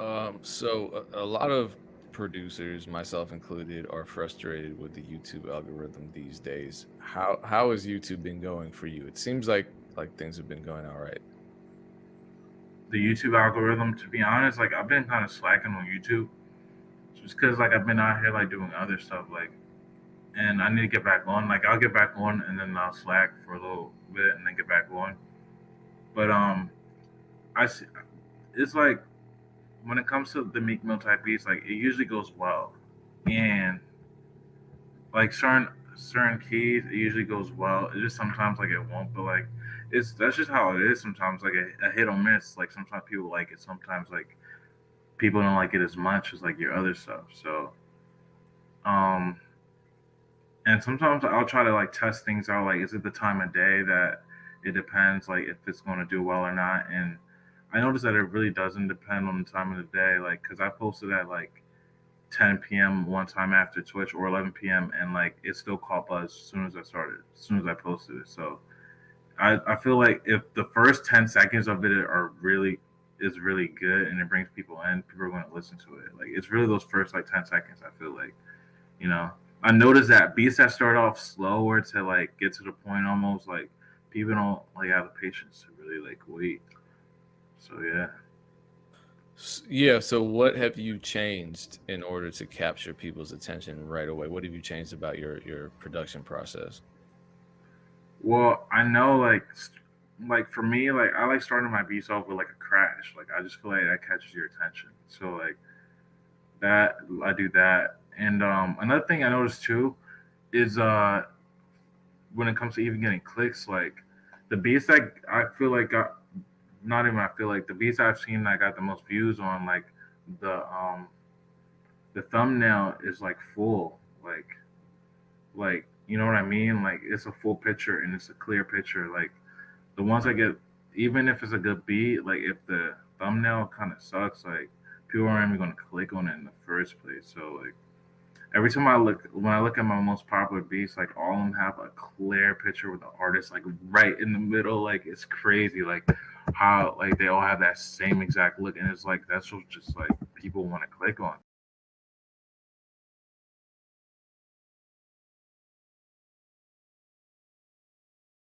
Um, so a, a lot of producers, myself included, are frustrated with the YouTube algorithm these days. How how has YouTube been going for you? It seems like like things have been going all right. The YouTube algorithm, to be honest, like I've been kind of slacking on YouTube just because like I've been out here like doing other stuff like and I need to get back on. Like I'll get back on and then I'll slack for a little bit and then get back on. But um I see it's like when it comes to the Meek Mill type beats, like it usually goes well. And like certain certain keys, it usually goes well. It just sometimes like it won't, but like it's that's just how it is sometimes, like a, a hit or miss. Like sometimes people like it, sometimes like people don't like it as much as like your other stuff. So um and sometimes I'll try to like test things out. Like, is it the time of day that it depends, like if it's going to do well or not? And I noticed that it really doesn't depend on the time of the day. Like, cause I posted at like 10 p.m. one time after Twitch or 11 p.m. and like it still caught buzz as soon as I started, as soon as I posted it. So I, I feel like if the first 10 seconds of it are really is really good and it brings people in, people are going to listen to it. Like it's really those first like 10 seconds. I feel like, you know, I noticed that beats that start off slower to like get to the point almost like people don't like have the patience to really like wait. So yeah. Yeah, so what have you changed in order to capture people's attention right away? What have you changed about your your production process? Well, I know like like for me, like I like starting my beats off with like a crash. Like I just feel like that catches your attention. So like that I do that. And um another thing I noticed too is uh when it comes to even getting clicks, like the beats that I feel like got not even I feel like the beats I've seen that got the most views on like the um the thumbnail is like full like like you know what I mean? Like it's a full picture and it's a clear picture. Like the ones I get even if it's a good beat like if the thumbnail kind of sucks like people aren't even to click on it in the first place. So like every time I look when I look at my most popular beats, like all of them have a clear picture with the artist like right in the middle. Like it's crazy, like how like they all have that same exact look, and it's like that's what just like people want to click on.